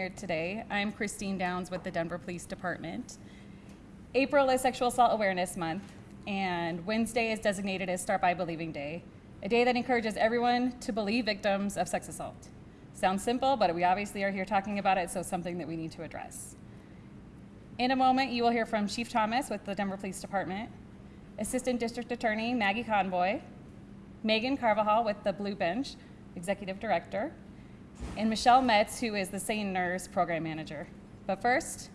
here today. I'm Christine Downs with the Denver Police Department. April is Sexual Assault Awareness Month, and Wednesday is designated as Start by Believing Day, a day that encourages everyone to believe victims of sex assault. Sounds simple, but we obviously are here talking about it, so something that we need to address. In a moment, you will hear from Chief Thomas with the Denver Police Department, Assistant District Attorney Maggie Conboy, Megan Carvajal with the Blue Bench, Executive Director, and Michelle Metz, who is the SANE Nurse Program Manager. But first,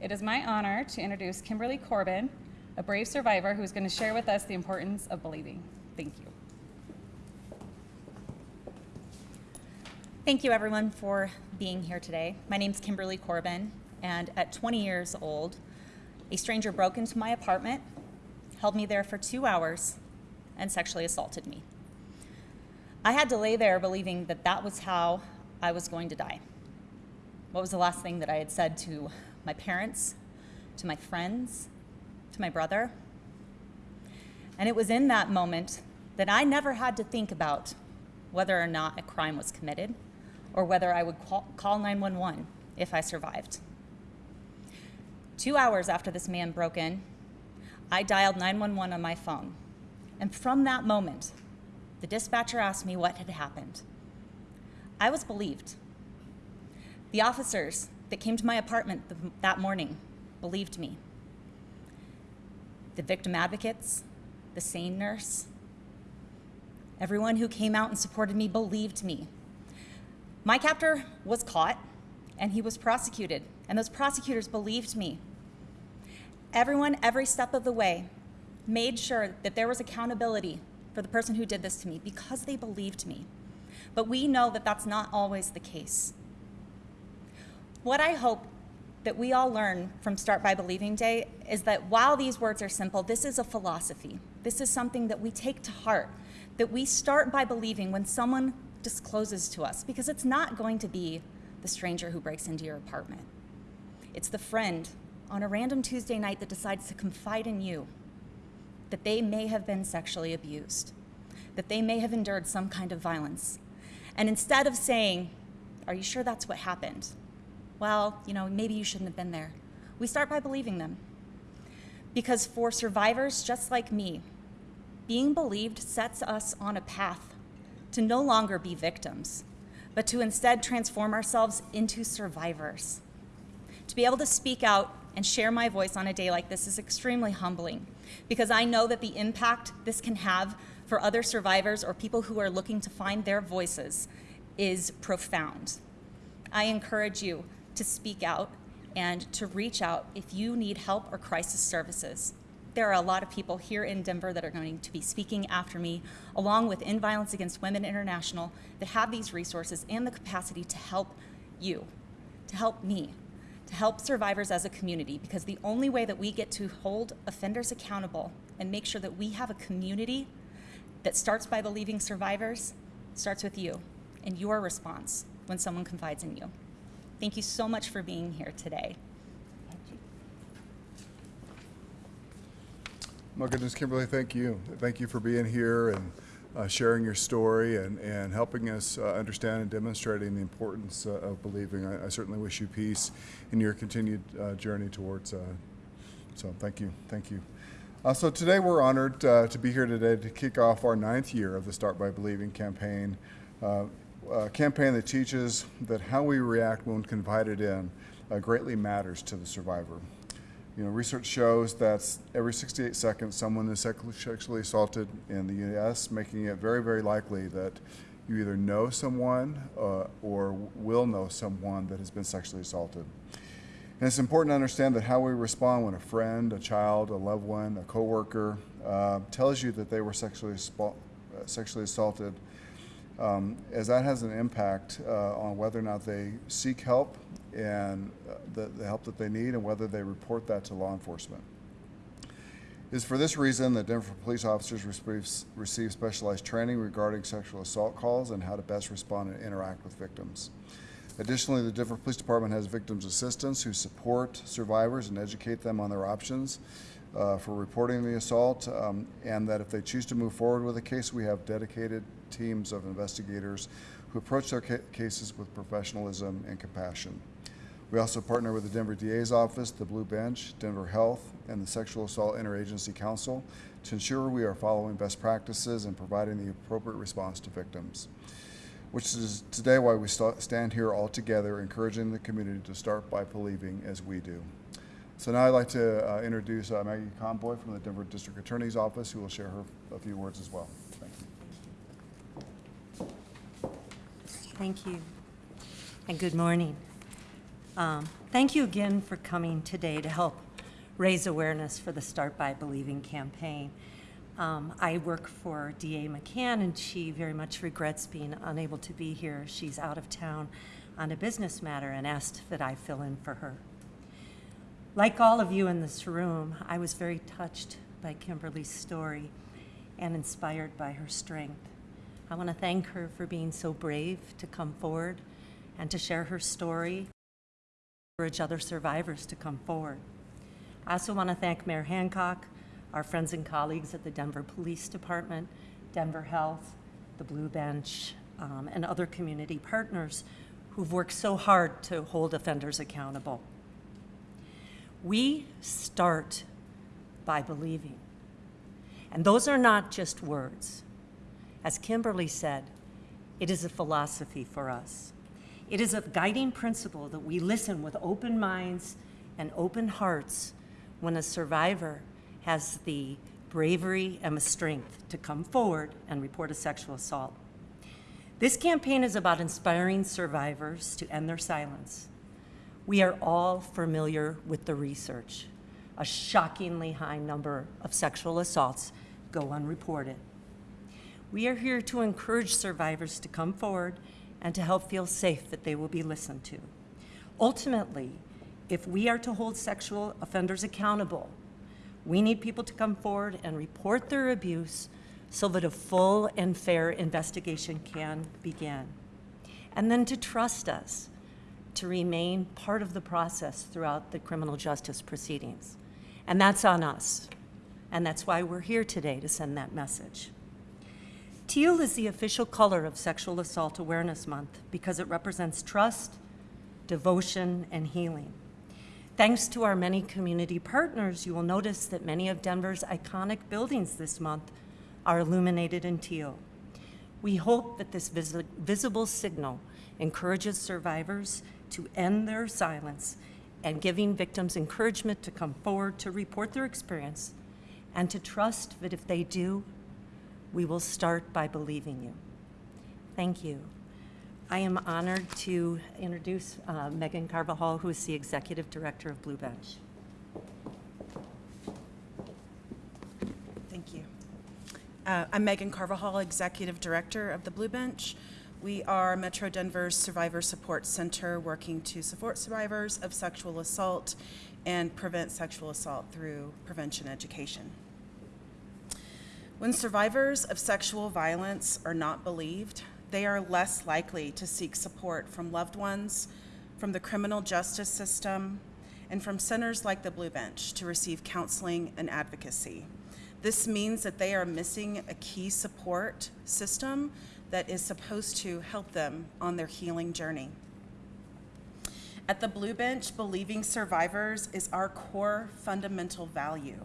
it is my honor to introduce Kimberly Corbin, a brave survivor who is going to share with us the importance of believing. Thank you. Thank you, everyone, for being here today. My name is Kimberly Corbin, and at 20 years old, a stranger broke into my apartment, held me there for two hours, and sexually assaulted me. I had to lay there believing that that was how I was going to die. What was the last thing that I had said to my parents, to my friends, to my brother? And it was in that moment that I never had to think about whether or not a crime was committed or whether I would call 911 if I survived. Two hours after this man broke in, I dialed 911 on my phone. And from that moment, the dispatcher asked me what had happened. I was believed. The officers that came to my apartment that morning believed me. The victim advocates, the SANE nurse, everyone who came out and supported me believed me. My captor was caught and he was prosecuted, and those prosecutors believed me. Everyone, every step of the way, made sure that there was accountability for the person who did this to me because they believed me. But we know that that's not always the case. What I hope that we all learn from Start by Believing Day is that while these words are simple, this is a philosophy. This is something that we take to heart, that we start by believing when someone discloses to us, because it's not going to be the stranger who breaks into your apartment. It's the friend on a random Tuesday night that decides to confide in you that they may have been sexually abused, that they may have endured some kind of violence. And instead of saying, Are you sure that's what happened? Well, you know, maybe you shouldn't have been there. We start by believing them. Because for survivors just like me, being believed sets us on a path to no longer be victims, but to instead transform ourselves into survivors. To be able to speak out and share my voice on a day like this is extremely humbling because I know that the impact this can have for other survivors or people who are looking to find their voices is profound. I encourage you to speak out and to reach out if you need help or crisis services. There are a lot of people here in Denver that are going to be speaking after me, along with End Violence Against Women International, that have these resources and the capacity to help you, to help me, to help survivors as a community because the only way that we get to hold offenders accountable and make sure that we have a community that starts by believing survivors starts with you and your response when someone confides in you. Thank you so much for being here today. My goodness, Kimberly, thank you. Thank you for being here and uh, sharing your story and, and helping us uh, understand and demonstrating the importance uh, of believing. I, I, certainly wish you peace in your continued uh, journey towards. Uh, so thank you, thank you. Uh, so today we're honored to be here today to kick off our ninth year of the Start by Believing campaign, a campaign that teaches that how we react when confided in greatly matters to the survivor. You know, research shows that every 68 seconds someone is sexually assaulted in the U.S., making it very, very likely that you either know someone uh, or will know someone that has been sexually assaulted. And it's important to understand that how we respond when a friend, a child, a loved one, a coworker uh, tells you that they were sexually, sexually assaulted, um, as that has an impact uh, on whether or not they seek help and uh, the, the, help that they need and whether they report that to law enforcement. It is for this reason that Denver police officers receive specialized training regarding sexual assault calls and how to best respond and interact with victims. Additionally, the Denver Police Department has victims assistants who support survivors and educate them on their options uh, for reporting the assault, um, and that if they choose to move forward with a case, we have dedicated teams of investigators who approach their ca cases with professionalism and compassion. We also partner with the Denver DA's office, the Blue Bench, Denver Health, and the Sexual Assault Interagency Council to ensure we are following best practices and providing the appropriate response to victims. Which is today why we sta- stand here all together, encouraging the community to start by believing as we do. So now I'd like to uh, introduce uh, Maggie Conboy from the Denver District Attorney's Office, who will share her a few words as well. Thank you. Thank you, and good morning. Um, Thank you again for coming today to help raise awareness for the Start by Believing campaign. Um, I work for DA McCann, and she very much regrets being unable to be here. She's out of town on a business matter and asked that I fill in for her. Like all of you in this room, I was very touched by Kimberly's story and inspired by her strength. I want to thank her for being so brave to come forward and to share her story, encourage other survivors to come forward. I also want to thank Mayor Hancock, our friends and colleagues at the Denver Police Department, Denver Health, the Blue Bench, um, and other community partners who've worked so hard to hold offenders accountable. We start by believing. And those are not just words. As Kimberly said, it is a philosophy for us. It is a guiding principle that we listen with open minds and open hearts when a survivor has the bravery and the strength to come forward and report a sexual assault. This campaign is about inspiring survivors to end their silence. We are all familiar with the research. A shockingly high number of sexual assaults go unreported. We are here to encourage survivors to come forward and to help feel safe that they will be listened to. Ultimately, if we are to hold sexual offenders accountable, we need people to come forward and report their abuse so that a full and fair investigation can begin. And then to trust us, to remain part of the process throughout the criminal justice proceedings. And that's on us. And that's why we're here today to send that message. Teal is the official color of Sexual Assault Awareness Month because it represents trust, devotion, and healing. Thanks to our many community partners, you will notice that many of Denver's iconic buildings this month are illuminated in teal. We hope that this visi- visible signal encourages survivors to end their silence and giving victims encouragement to come forward to report their experience and to trust that if they do, we will start by believing you. Thank you. I am honored to introduce uh, Megan Carvajal, who is the Executive Director of Blue Bench. Thank you. Uh, I'm Megan Carvajal, Executive Director of the Blue Bench. We are Metro Denver's Survivor Support Center working to support survivors of sexual assault and prevent sexual assault through prevention education. When survivors of sexual violence are not believed, they are less likely to seek support from loved ones, from the criminal justice system, and from centers like the Blue Bench to receive counseling and advocacy. This means that they are missing a key support system that is supposed to help them on their healing journey. At the Blue Bench, believing survivors is our core fundamental value,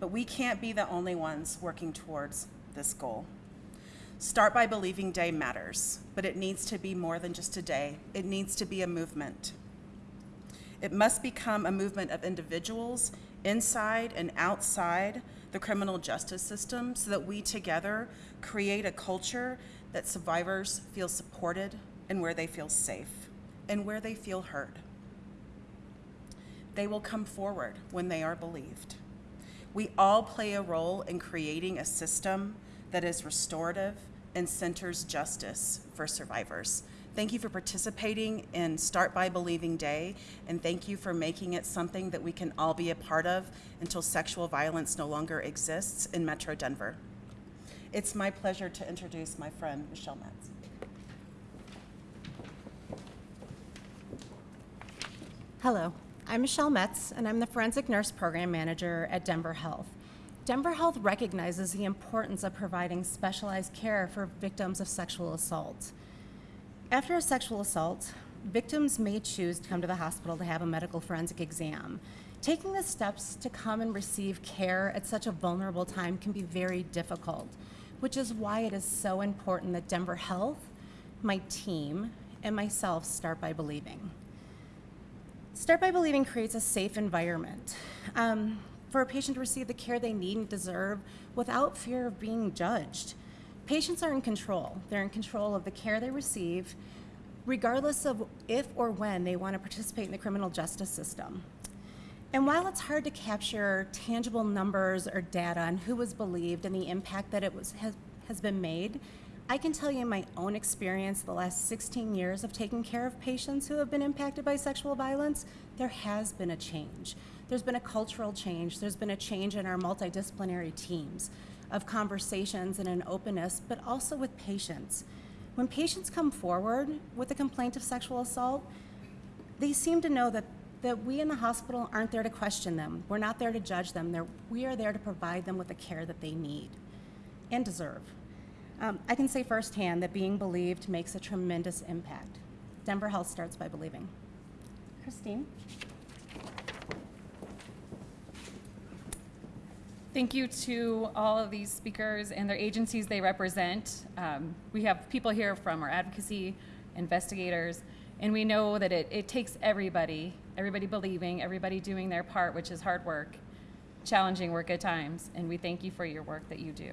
but we can't be the only ones working towards this goal. Start by Believing Day matters, but it needs to be more than just a day. It needs to be a movement. It must become a movement of individuals inside and outside the criminal justice system so that we together create a culture that survivors feel supported and where they feel safe and where they feel heard. They will come forward when they are believed. We all play a role in creating a system that is restorative and centers justice for survivors. Thank you for participating in Start by Believing Day, and thank you for making it something that we can all be a part of until sexual violence no longer exists in Metro Denver. It's my pleasure to introduce my friend, Michelle Metz. Hello, I'm Michelle Metz, and I'm the Forensic Nurse Program Manager at Denver Health. Denver Health recognizes the importance of providing specialized care for victims of sexual assault. After a sexual assault, victims may choose to come to the hospital to have a medical forensic exam. Taking the steps to come and receive care at such a vulnerable time can be very difficult, which is why it is so important that Denver Health, my team, and myself start by believing. Start by Believing creates a safe environment um, for a patient to receive the care they need and deserve without fear of being judged. Patients are in control. They're in control of the care they receive, regardless of if or when they want to participate in the criminal justice system. And while it's hard to capture tangible numbers or data on who was believed and the impact that it was, has, has been made, I can tell you in my own experience, the last 16 years of taking care of patients who have been impacted by sexual violence, there has been a change. There's been a cultural change. There's been a change in our multidisciplinary teams of conversations and an openness, but also with patients. When patients come forward with a complaint of sexual assault, they seem to know that, that we in the hospital aren't there to question them. We're not there to judge them. They're, we are there to provide them with the care that they need and deserve. Um, I can say firsthand that being believed makes a tremendous impact. Denver Health starts by believing. Christine? Thank you to all of these speakers and their agencies they represent. Um, we have people here from our advocacy, investigators, and we know that it, it takes everybody, everybody believing, everybody doing their part, which is hard work, challenging work at times, and we thank you for your work that you do.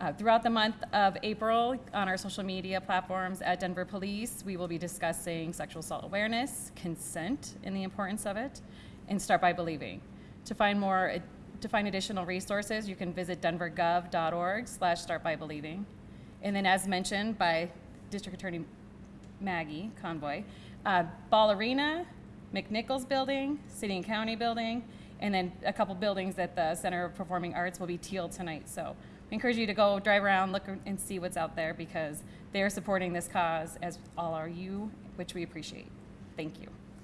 Uh, throughout the month of April, on our social media platforms at Denver Police, we will be discussing sexual assault awareness, consent, and the importance of it, and start by believing. To find more, to find additional resources, you can visit denvergov.org/slash start by believing. And then, as mentioned by District Attorney Maggie Conboy, uh, Ball Arena, McNichols Building, City and County Building, and then a couple buildings at the Center of Performing Arts will be teal tonight. So encourage you to go drive around, look and see what's out there because they are supporting this cause, as all are you, which we appreciate. Thank you.